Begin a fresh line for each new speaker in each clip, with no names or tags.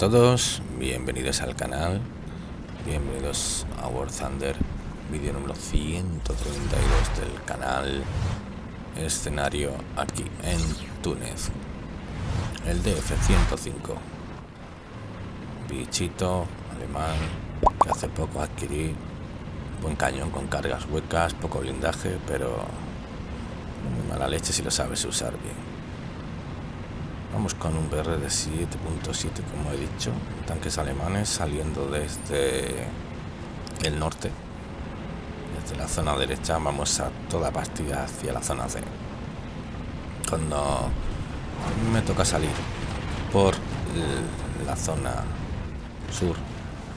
Todos, bienvenidos al canal, bienvenidos a War Thunder, vídeo número 132 del canal, escenario aquí en Túnez, el DF-105, bichito alemán que hace poco adquirí, buen cañón con cargas huecas, poco blindaje, pero muy mala leche si lo sabes usar bien. Vamos con un BR de 7.7 como he dicho, tanques alemanes saliendo desde el norte. Desde la zona derecha vamos a toda partida hacia la zona C. Cuando me toca salir por la zona sur,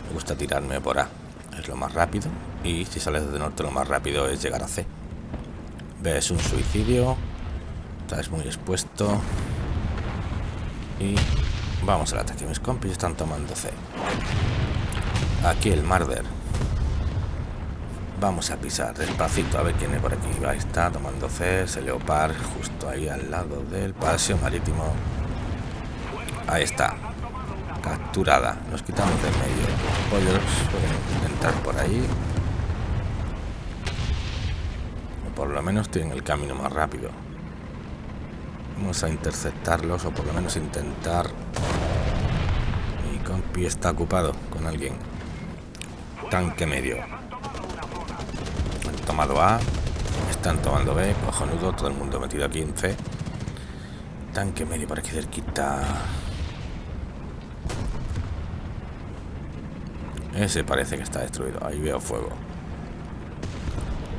me gusta tirarme por A. Es lo más rápido. Y si sales desde norte lo más rápido es llegar a C. Ves un suicidio. Estás muy expuesto y vamos al ataque. Mis compis están tomando C. Aquí el Marder. Vamos a pisar despacito a ver quién es por aquí. Ahí está tomando C. Ese Leopard justo ahí al lado del paseo marítimo. Ahí está. Capturada. Nos quitamos del medio. Pollos pueden entrar por ahí. Por lo menos tienen el camino más rápido. Vamos a interceptarlos o por lo menos intentar. Mi compi está ocupado con alguien. Tanque medio. Han tomado A. Están tomando B. Cojonudo. Todo el mundo metido aquí en C. Tanque medio por aquí cerquita. Ese parece que está destruido. Ahí veo fuego.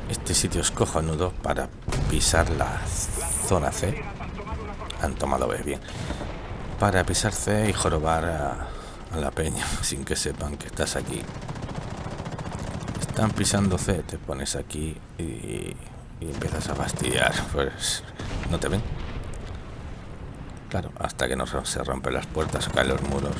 Este sitio es cojonudo para pisar la zona C han tomado B, bien. Para pisar C y jorobar a, la peña sin que sepan que estás aquí. Están pisando C, te pones aquí y, empiezas a fastidiar. Pues no te ven. Claro, hasta que no se rompen las puertas o caen los muros.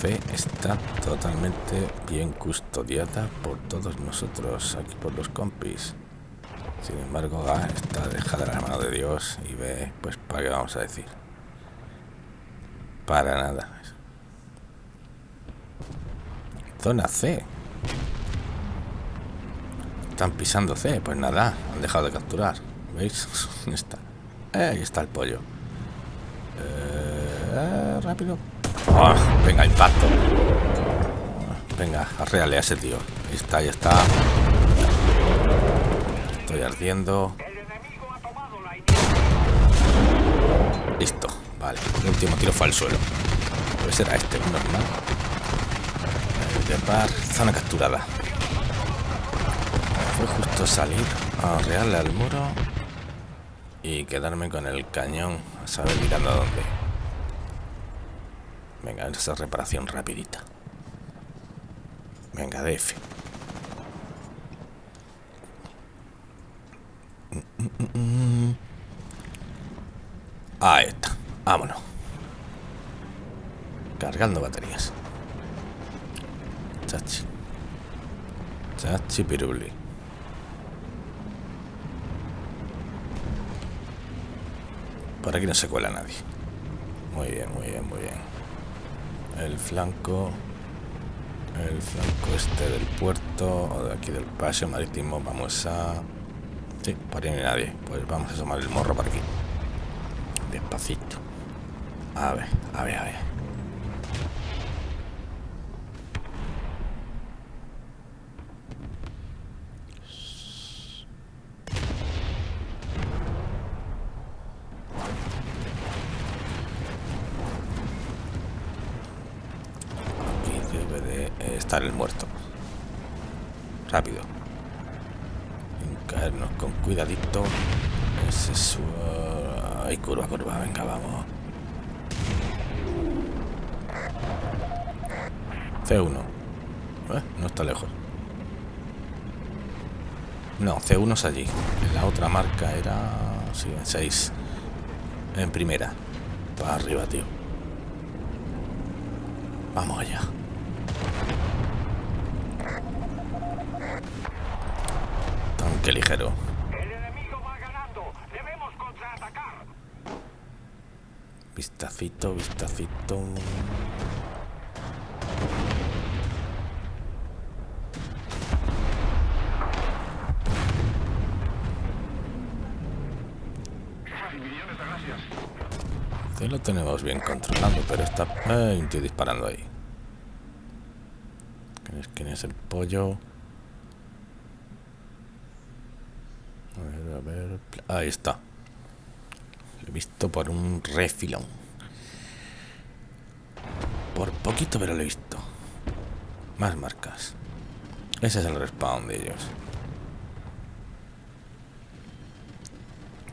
C está totalmente bien custodiada por todos nosotros, aquí por los compis. Sin embargo, A está dejada la mano de Dios y ve, pues, ¿para qué vamos a decir? Para nada. Zona C. Están pisando C. Pues nada, han dejado de capturar. ¿Veis? está. Eh, ahí está el pollo. Eh, rápido. Oh, venga, impacto. Venga, arreale a ese tío. Ahí está, ahí está. Ardiendo. Listo, vale. El último tiro fue al suelo. Pues era este, normal. par, zona capturada. Fue justo salir a rearle al muro y quedarme con el cañón a saber mirando a dónde. Venga, esa reparación rapidita. Venga, DF. Ahí está. Vámonos. Cargando baterías. Chachi. Chachi piruli. Por aquí no se cuela nadie. Muy bien, muy bien, muy bien. El flanco... El flanco este del puerto o de aquí del paseo marítimo. Vamos a... Sí, por ahí no hay nadie. Pues vamos a asomar el morro por aquí. Despacito. A ver, a ver, a ver. Aquí debe de estar el muerto. Rápido. caernos con cuidadito. Es Ay, curva, curva, venga, vamos. C1. Eh, no está lejos. No, C1 es allí. La otra marca era... Sí, en 6. En primera. Para arriba, tío. Vamos allá. Tanque ligero. Vistacito, vistacito. Sí, lo tenemos bien controlado, pero está... Ay, tío disparando ahí. ¿Quién es el pollo? A ver, a ver... Ahí está. Visto por un refilón. Por poquito, pero lo he visto. Más marcas. Ese es el respawn de ellos.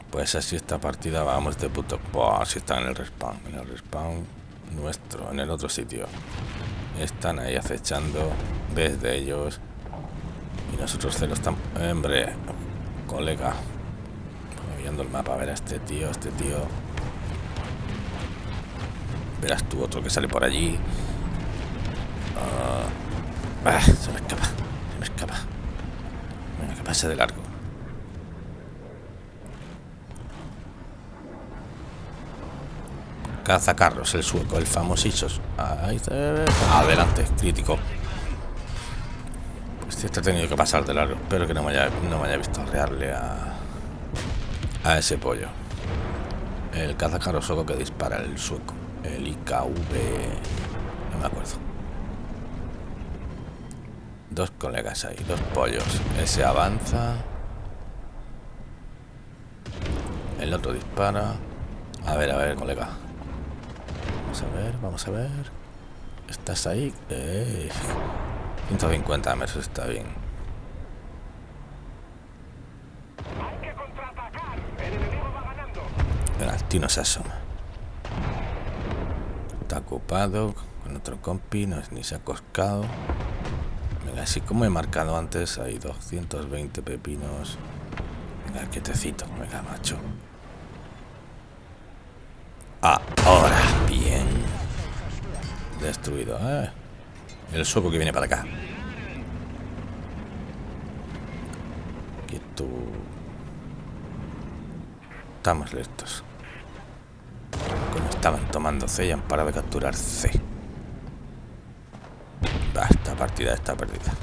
Pues así esta partida vamos de puto... Buah, si están en el respawn. En el respawn nuestro, en el otro sitio. Están ahí acechando desde ellos. Y nosotros celos estamos... Hombre, colega. El mapa, a ver a este tío, este tío. Verás tú otro que sale por allí. Ah, ah se me escapa, se me escapa. Venga, que pase de largo. Cazacarros, el sueco, el famosísimo. Ahí está. Adelante, crítico. Este ha tenido que pasar de largo. Espero que no me haya, no me haya visto arrearle a, a ese pollo. El cazacarros sueco que dispara el sueco. El IKV. No me acuerdo. Dos colegas ahí, dos pollos. Ese avanza. El otro dispara. A ver, a ver, colega. Vamos a ver, vamos a ver. ¿Estás ahí? 150 eh, metros está bien. Venga, el tío no se asoma. Está ocupado con otro compi, no es ni se ha coscado. Venga, así como he marcado antes, hay 220 pepinos. Venga, quietecito, venga, macho. Ahora, bien. Destruido. ¿eh? El sueco que viene para acá. Quieto. Estamos listos. Estaban tomando C y han parado de capturar C. esta partida está perdida.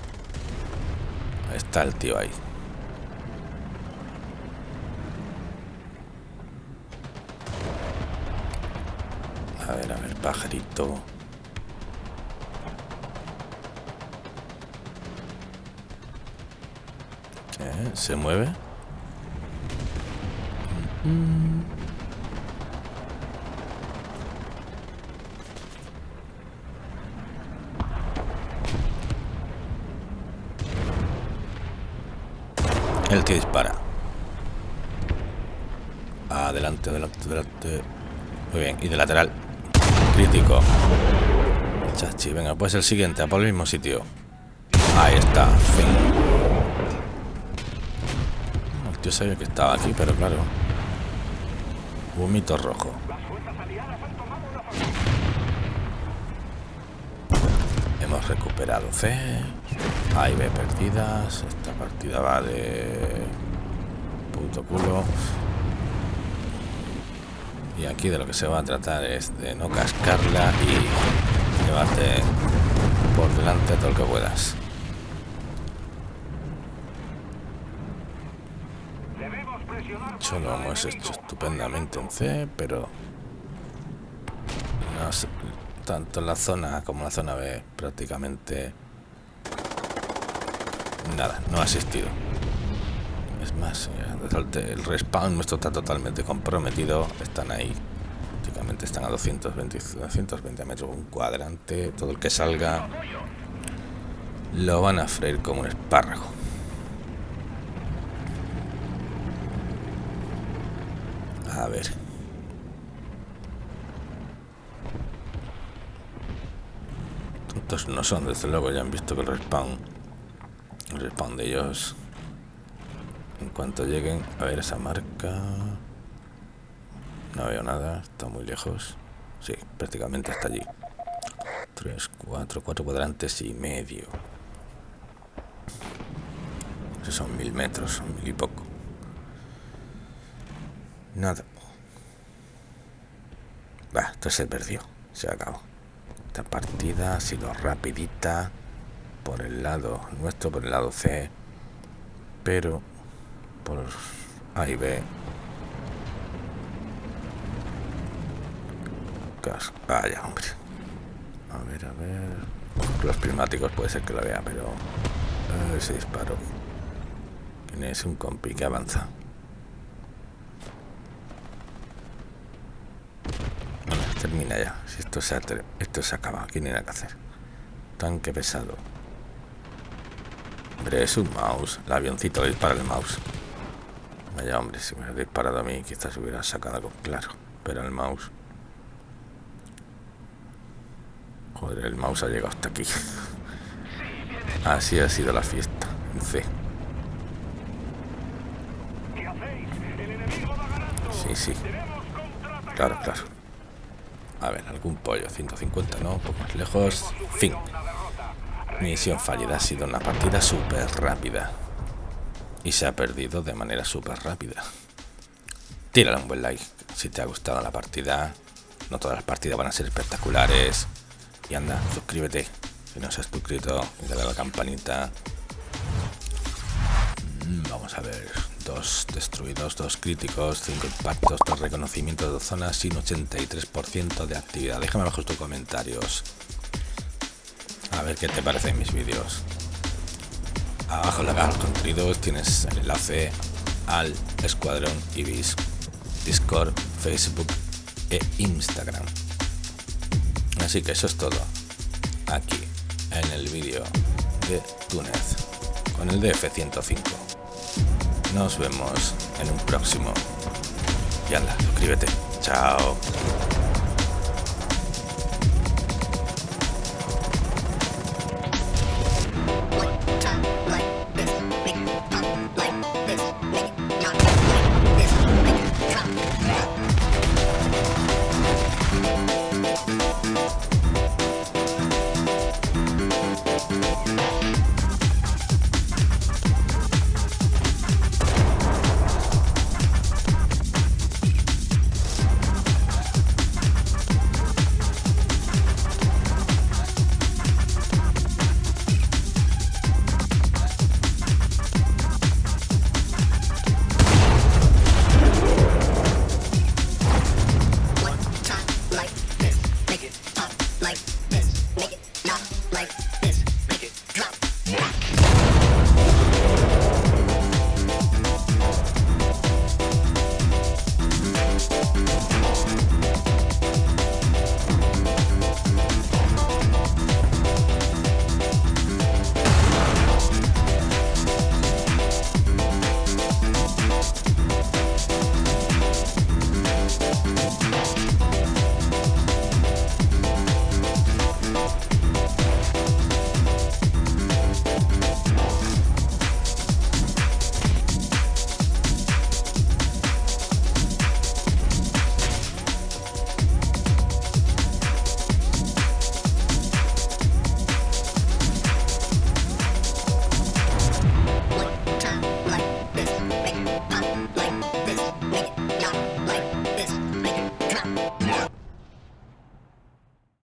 Está el tío ahí. A ver, a ver, pajarito. ¿Eh? ¿Se mueve? El que dispara. Adelante, adelante, adelante. Muy bien, y de lateral. Crítico. Chachi, venga, pues el siguiente, a por el mismo sitio. Ahí está, fin. El tío sabía que estaba aquí, pero claro. Vomito rojo. Hemos recuperado C. Ahí ve perdidas. Esta partida va de puto culo. Y aquí de lo que se va a tratar es de no cascarla y llevarte por delante todo lo que puedas. Eso lo hemos hecho estupendamente en C, pero tanto en la zona como en la zona B prácticamente nada, no ha asistido. Es más, el respawn nuestro está totalmente comprometido. Están ahí. Prácticamente están a 220, 220 metros un cuadrante. Todo el que salga lo van a freír como un espárrago. A ver. Tontos no son, desde luego ya han visto que el respawn, el respawn de ellos en cuanto lleguen a ver esa marca... No veo nada, está muy lejos. Sí, prácticamente está allí. Tres, cuatro, cuatro cuadrantes y medio. Esos son mil metros, mil y poco. Nada. Va, esto se perdió. Se acabó. Esta partida ha sido rapidita por el lado nuestro, por el lado C. Pero por A y B. Vaya, hombre. A ver, a ver. Los prismáticos puede ser que lo vea, pero... ese disparo. Tienes un compi que avanza. termina ya. Si esto se, esto se acaba, hay nada que hacer. Tanque pesado. Hombre, es un mouse. El avioncito le dispara el mouse. Vaya, hombre, si me hubiera disparado a mí, quizás hubiera sacado algo claro. Pero el mouse. Joder, el mouse ha llegado hasta aquí. Así ha sido la fiesta. En C. Sí, sí. Claro, claro. A ver, algún pollo, 150, ¿no? Un poco más lejos. Fin. Misión fallida. Ha sido una partida súper rápida. Y se ha perdido de manera súper rápida. Tírale un buen like si te ha gustado la partida. No todas las partidas van a ser espectaculares. Y anda, suscríbete si no has suscrito. Y dale a la campanita. Mm, vamos a ver dos destruidos, dos críticos, cinco impactos, dos reconocimientos de zonas sin 83% de actividad. Déjame abajo tus comentarios. A ver qué te parecen mis vídeos. Abajo en la caja de contenidos tienes el enlace al Escuadrón Ibis, Discord, Facebook e Instagram. Así que eso es todo. Aquí, en el vídeo de Túnez, con el DF-105. Nos vemos en un próximo. Y anda, suscríbete. Chao.